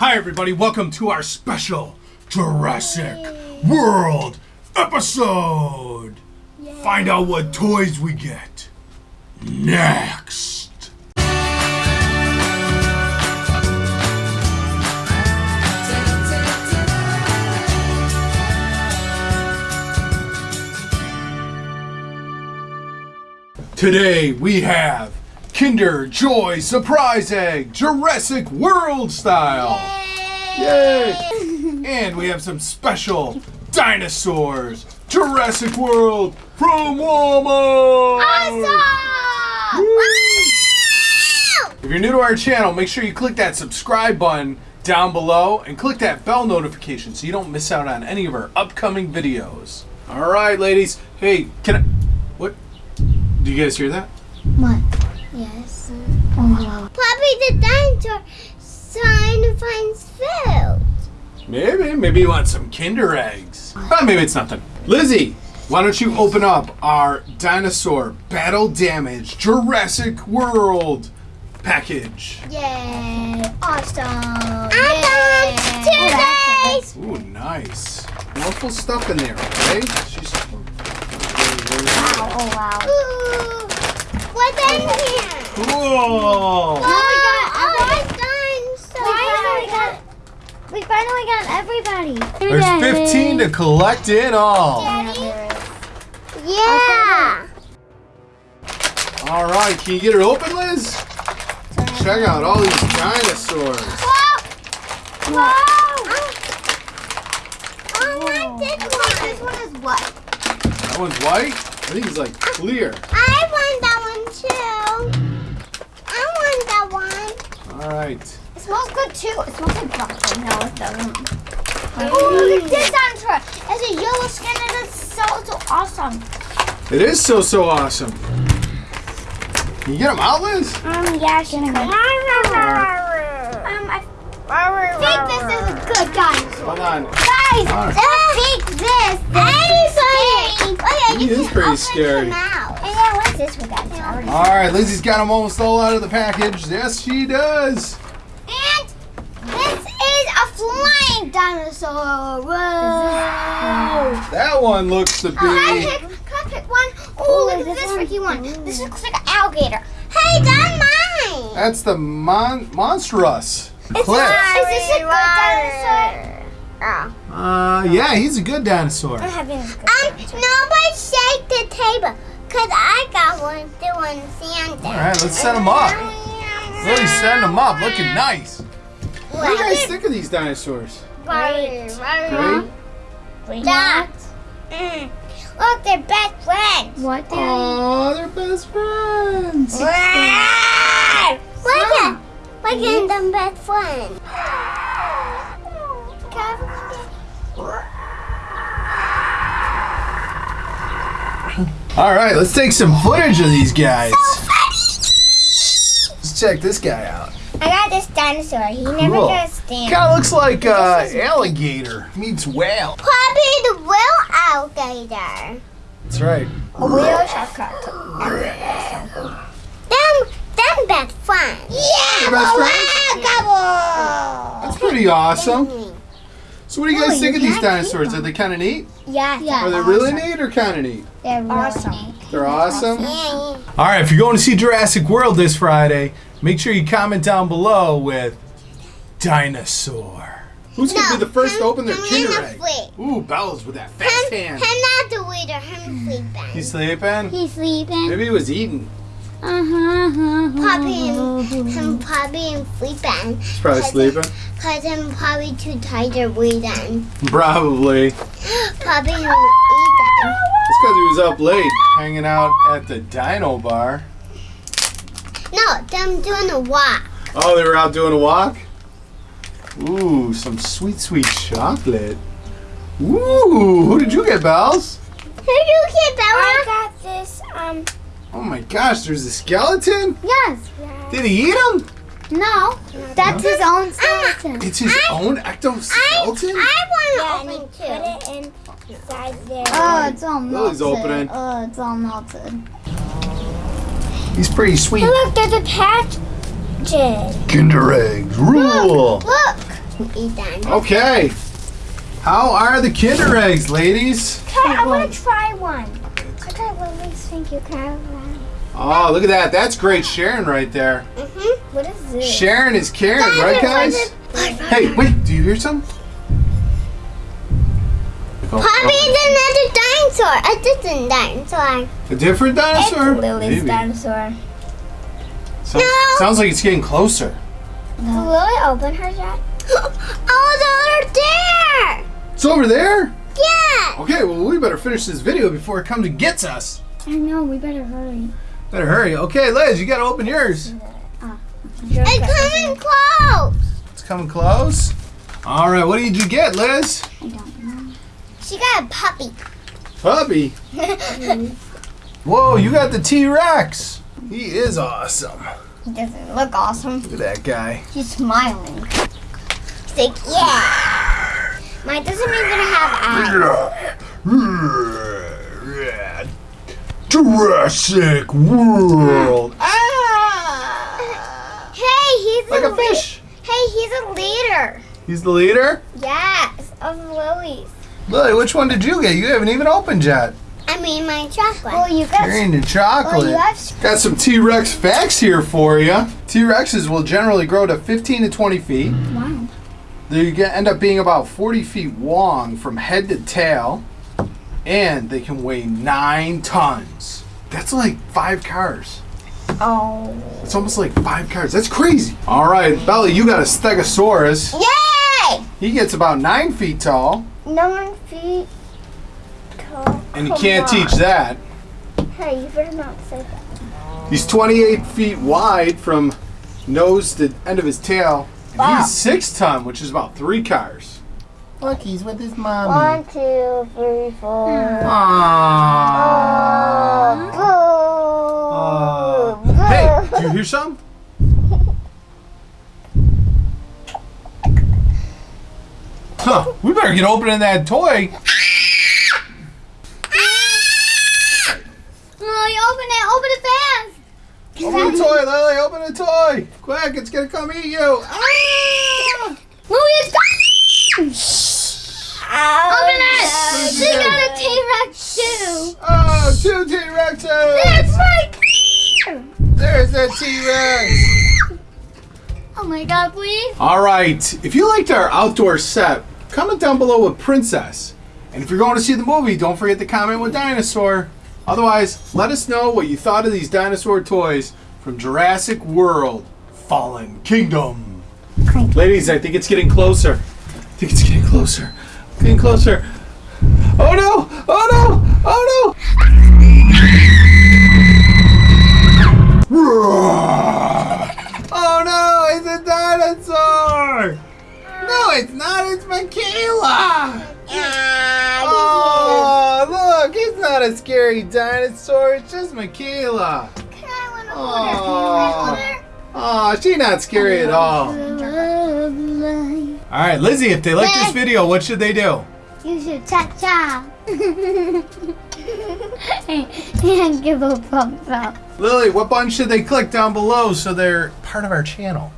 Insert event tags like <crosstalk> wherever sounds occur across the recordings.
Hi, everybody. Welcome to our special Jurassic World episode. Find out what toys we get next. Today we have Kinder Joy Surprise Egg Jurassic World style. Yay! And we have some special dinosaurs Jurassic World from Walmart. Awesome! If you're new to our channel, make sure you click that subscribe button down below and click that bell notification so you don't miss out on any of our upcoming videos. All right, ladies. Hey, can I? What? Do you guys hear that? What? Yes. Oh, the dinosaur trying to find food. Maybe. Maybe you want some Kinder eggs. But maybe it's nothing. Lizzie, why don't you open up our dinosaur battle damage Jurassic World package? Yay. Awesome. Yay. Awesome. Two days. Ooh, nice. Wonderful stuff in there, okay? She's. wow. Oh, wow. Ooh. What's in here? Cool! we got Oh, We oh it's got, we finally got everybody. There's 15 to collect in all. Yeah. All right, can you get it open, Liz? Check out all these dinosaurs. Whoa. Whoa. Oh, I did one. This one is what? That one's white. I think it's like clear. I want that one too. I want that one. All right. It smells good too. It smells like broccoli. No, it doesn't. Oh, look at this dinosaur. It has a yellow skin and it's so, so awesome. It is so so awesome. Can you get them out, Liz? Um, yeah, she can. Um, I think this is a good dinosaur. Hold on. Guys, Alright. I think this. Anybody. He is pretty scary. Mouth. And then what's this we got? It's already- All right, Lizzie's got them almost all out of the package. Yes, she does. And this is a flying dinosaur. Whoa. That one looks to Can I be. pick, can I pick one? Oh, look at this this one? tricky one. This looks like an alligator. Hey, that's mine. That's the mon monstrous. It's Clip. Is this a good dinosaur? Uh, yeah, he's a good dinosaur. having a good Um, nobody shake the table. Cause I got one doing Santa. All right, let's set him up. Really setting them up, looking nice. What do you guys think of these dinosaurs? Great. Great. That. Mm. Look, they're best friends. What? Oh, they're best friends. Look at, look at them best friends. All right, let's take some footage of these guys. So Let's check this guy out. I got this dinosaur. He never Cool. does stand. Kind of looks like uh, alligator meets whale. Probably the real alligator. That's right. A wheel shortcut. Them, them best friends. Yeah, best friends. That's pretty awesome. So, what do you guys think of these dinosaurs? Are they kind of neat? Yeah. Yeah. Are they really neat or kind of neat? They're awesome. They're awesome. Yeah, yeah. All right, if you're going to see Jurassic World this Friday, make sure you comment down below with dinosaur. Who's going to be the first to open their him Kinder in egg? fleet. Ooh, Bella's with that fast Him, hand. him not the leader. Him sleeping. He's sleeping? He's sleeping. Maybe he was eating. Uh-huh. Puppy and him probably and sleeping. He's probably sleeping. Cause I'm probably too tired to reading. Probably. <gasps> Probably him eating. It's because he was up late hanging out at the dino bar. No, them doing a walk. Oh, they were out doing a walk? Ooh, some sweet, sweet chocolate. Ooh, who did you get, Bells? Who did you get I Bella? Got this, Oh my gosh, there's a skeleton? yes. Did he eat him? No, that's his own skeleton. It's his own ectoskeleton? I Yeah, want and to you open too. put it inside there. Oh, oh it's all melted. Lily's opening. Oh, it's all melted. He's pretty sweet. Look, there's a patch. Jed. Kinder eggs rule. Look, can eat that. Okay. How are the Kinder eggs, ladies? Okay, I want to try one. Okay, Lily's thank you. Can I have one? Oh, look at that. That's great Sharon right there. Mm-hmm. What is this? Sharon is Karen, right, guys? Hey, wait. Do you hear something? Oh, Poppy's another dinosaur. A different dinosaur. A different dinosaur? It's Lily's Maybe. dinosaur. Sounds, No. sounds like it's getting closer. Did Lily open her yet? <gasps> oh, they're there. It's over there? Yeah. Okay, well, we better finish this video before it comes and gets us. I know, we better hurry. Better hurry. Okay, Liz, you gotta open yours. It's coming close. It's coming close. All right, what did you get, Liz? I don't know. She got a puppy. Puppy. <laughs> Whoa, you got the T Rex. He is awesome. He doesn't look awesome. Look at that guy. He's smiling. He's like, yeah. Mine doesn't even have eyes. Jurassic World. Ah! Hey, he's Like a lead- fish. Hey, he's a leader. He's the leader. Yes, of Lily's. Lily, which one did you get? You haven't even opened yet. I mean, my chocolate. Well, you got. Carrying the chocolate. Well, you have. Got some T Rex facts here for you. T Rexes will generally grow to 15 to 20 feet. Wow. They end up being about 40 feet long from head to tail, and they can weigh nine tons. That's like five cars. Oh. It's almost like five cars. That's crazy. All right, Belly, you got a Stegosaurus. Yay! He gets about nine feet tall, Nine feet tall. and you can't on. teach that. Hey, you better not say that. He's 28 feet wide from nose to end of his tail. And Wow. he's six ton, which is about three cars. Look, he's with his mommy. One, two, three, four. Aww. Boo. Hey, do you hear some? Huh, we better get opening that toy. Lily, open it. Open it fast. Open the toy, Lily, open the toy. Quick, it's gonna come eat you. Ah! Lily, it's got. Open it. She got a T-Rex too. Oh, two T-Rexes. It's right. There's a T-Rex. Oh my God, please. All right. If you liked our outdoor set, comment down below with Princess. And if you're going to see the movie, don't forget to comment with Dinosaur. Otherwise, let us know what you thought of these dinosaur toys from Jurassic World Fallen Kingdom. Ladies, I think it's getting closer. I think it's getting closer. Getting closer. Oh no! Oh no! Oh no! Oh no! It's a dinosaur! No, it's not. It's Michaela. Oh, look! It's not a scary dinosaur. It's just Michaela. Oh, oh, she's not scary at all. All right, Lizzie. If they like this video, what should they do? You should cha-cha. and give a thumbs up. Lily, what button should they click down below so they're part of our channel?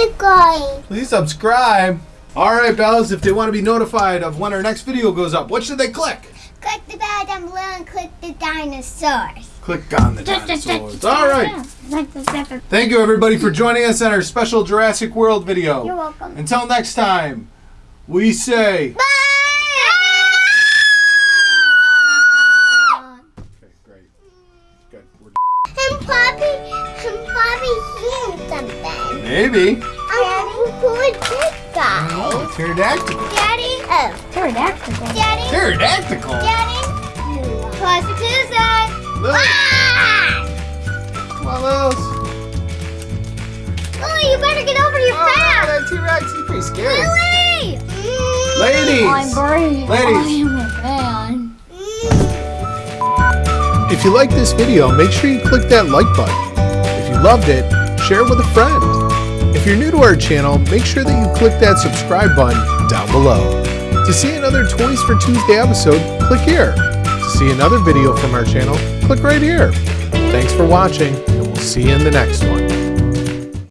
The guy. Please subscribe. All right, Bells. If they want to be notified of when our next video goes up, what should they click? Click the bell down below and click the dinosaurs. Click on the dinosaurs. All right. Thank you, everybody, for joining us on our special Jurassic World video. You're welcome. Until next time, we say. Bye! Okay, great. Good. We're <laughs> And Poppy, and Poppy seeing something. Maybe. Daddy, who is this guy? Oh, pterodactyl. Daddy, oh, Pterodactyl. Daddy, Pterodactyl. Lily, Ah! come on, Lils. Lily, you better get over your Oh, fence. that T-Rex is pretty scary. Lily! Mm. Ladies. I'm brave. Ladies. I am a fan. If you like this video, make sure you click that like button. If you loved it, share it with a friend. If you're new to our channel, make sure that you click that subscribe button down below. To see another Toys for Tuesday episode, click here. See another video from our channel, click right here. Thanks for watching, and we'll see you in the next one.